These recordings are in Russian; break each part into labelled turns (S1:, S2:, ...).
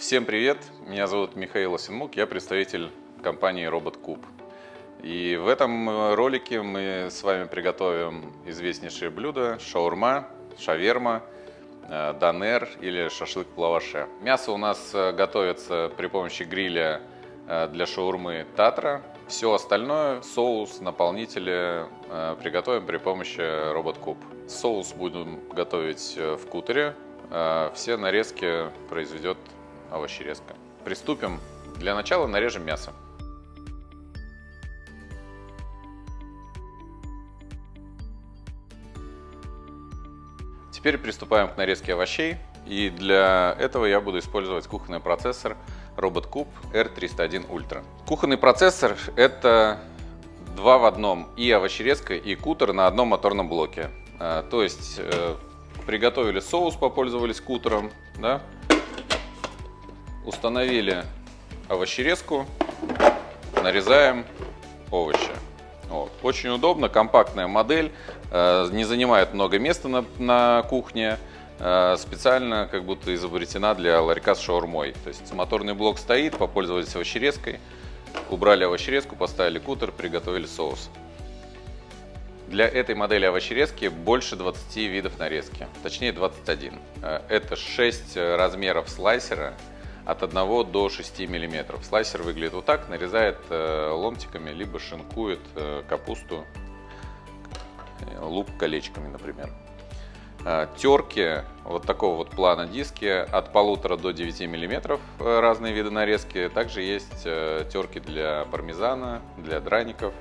S1: Всем привет! Меня зовут Михаил Осинмук, я представитель компании RobotCube. И в этом ролике мы с вами приготовим известнейшие блюда шаурма, шаверма, э, донер или шашлык в лаваше. Мясо у нас э, готовится при помощи гриля э, для шаурмы Татра. Все остальное, соус, наполнители приготовим при помощи RobotCube. Соус будем готовить в кутере. Все нарезки произведет овощерезка. Приступим. Для начала нарежем мясо. Теперь приступаем к нарезке овощей. И для этого я буду использовать кухонный процессор RobotCube R301 Ultra. Кухонный процессор – это два в одном, и овощерезка, и кутер на одном моторном блоке. А, то есть э, приготовили соус, попользовались кутером, да? Установили овощерезку, нарезаем овощи. Вот. Очень удобно, компактная модель, э, не занимает много места на, на кухне, э, специально как будто изобретена для ларька с шаурмой. То есть моторный блок стоит, попользовались овощерезкой, убрали овощерезку, поставили кутер, приготовили соус. Для этой модели овощерезки больше 20 видов нарезки, точнее 21. Э, это 6 размеров слайсера, от 1 до 6 мм. Слайсер выглядит вот так, нарезает э, ломтиками, либо шинкует э, капусту, э, лук колечками, например. Терки вот такого вот плана диски от полутора до 9 мм разные виды нарезки. Также есть терки для пармезана, для драников.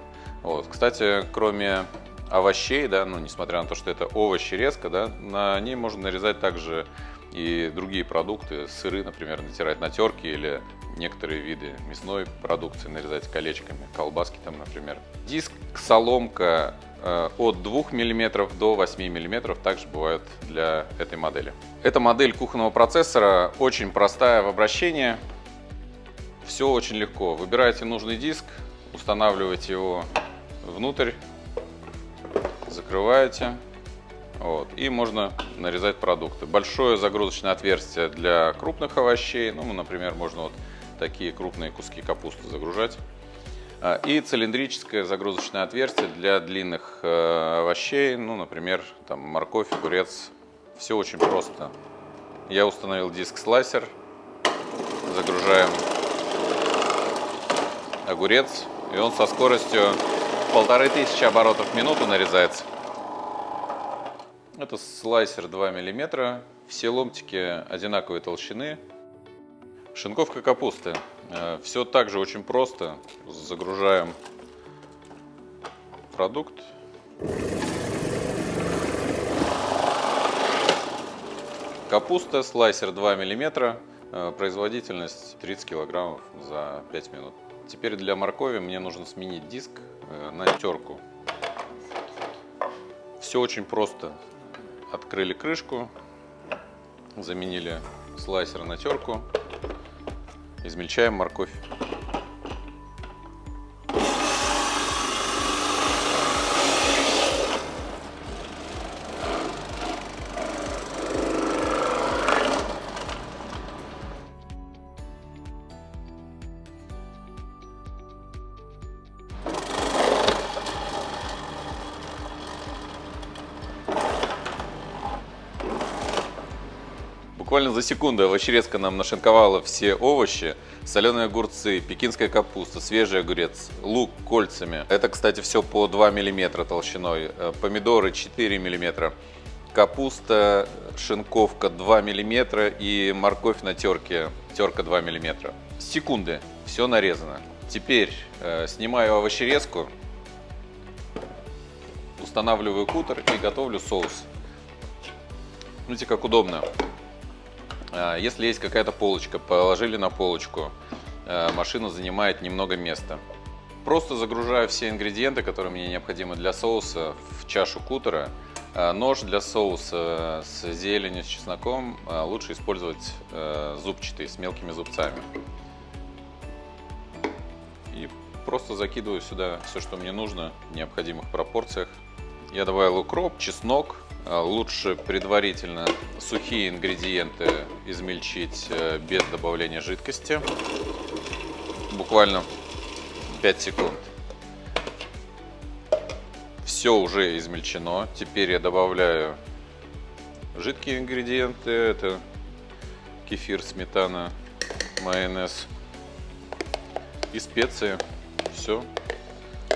S1: Вот. Кстати, кроме овощей, да, ну, несмотря на то, что это овощи резко, да, на ней можно нарезать также и другие продукты, сыры, например, натирать на терке или некоторые виды мясной продукции нарезать колечками, колбаски там, например. Диск, соломка э, от 2 мм до 8 мм также бывают для этой модели. Эта модель кухонного процессора очень простая в обращении. Все очень легко. Выбираете нужный диск, устанавливаете его внутрь, закрываете вот, и можно нарезать продукты. Большое загрузочное отверстие для крупных овощей. Ну, например, можно вот такие крупные куски капусты загружать. А, и цилиндрическое загрузочное отверстие для длинных э, овощей. Ну, например, там морковь, огурец. Все очень просто. Я установил диск-слайсер. Загружаем огурец. И он со скоростью полторы тысячи оборотов в минуту нарезается. Это слайсер 2 мм, все ломтики одинаковой толщины. Шинковка капусты. Э, все также очень просто. Загружаем продукт. Капуста, слайсер 2 мм, э, производительность 30 кг за 5 минут. Теперь для моркови мне нужно сменить диск э, на терку. Все очень просто открыли крышку, заменили слайсер на терку, измельчаем морковь. Буквально за секунду овощерезка нам нашинковала все овощи. Соленые огурцы, пекинская капуста, свежий огурец, лук кольцами. Это, кстати, все по 2 мм толщиной. Э, помидоры 4 мм. Капуста, шинковка 2 мм и морковь на терке, терка 2 мм. Секунды, все нарезано. Теперь э, снимаю овощерезку, устанавливаю кутер и готовлю соус. Видите, как удобно. А, если есть какая-то полочка, положили на полочку, а, машина занимает немного места. Просто загружаю все ингредиенты, которые мне необходимы для соуса в чашу кутера. А, нож для соуса с зеленью, с чесноком лучше использовать зубчатый, с мелкими зубцами. И просто закидываю сюда все, что мне нужно в необходимых пропорциях. Я добавил укроп, чеснок, лучше предварительно сухие ингредиенты измельчить э, без добавления жидкости. Буквально 5 секунд. Все уже измельчено. Теперь я добавляю жидкие ингредиенты. Это кефир, сметана, майонез и специи. Все,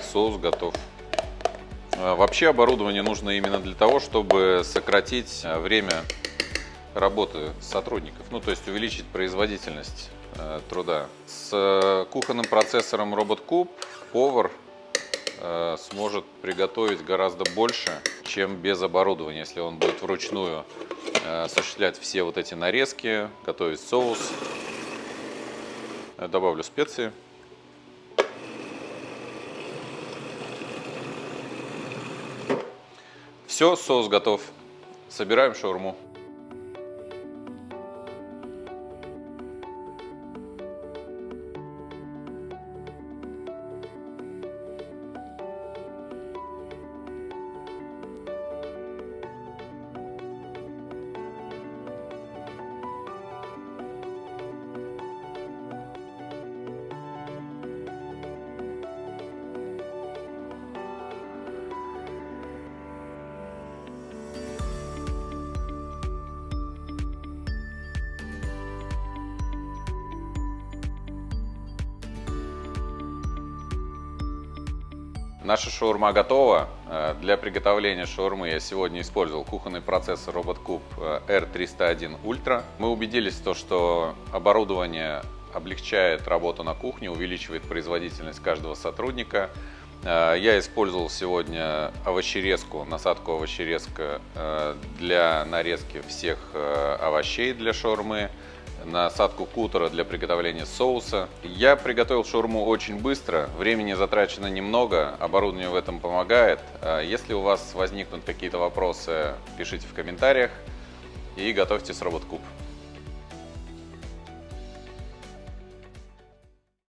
S1: соус готов. А, вообще оборудование нужно именно для того, чтобы сократить а, время работы сотрудников, ну то есть увеличить производительность э, труда. С э, кухонным процессором RobotCube повар э, сможет приготовить гораздо больше, чем без оборудования, если он будет вручную э, осуществлять все вот эти нарезки, готовить соус. Добавлю специи. Все, соус готов. Собираем шаурму. Наша шаурма готова. Э, для приготовления шаурмы я сегодня использовал кухонный процессор RobotCube R301 Ultra. Мы убедились в том, что оборудование облегчает работу на кухне, увеличивает производительность каждого сотрудника. Э, я использовал сегодня овощерезку, насадку овощерезка э, для нарезки всех овощей для шаурмы насадку кутера для приготовления соуса. Я приготовил шаурму очень быстро, времени затрачено немного, оборудование в этом помогает. А если у вас возникнут какие-то вопросы, пишите в комментариях и готовьте с RobotCube.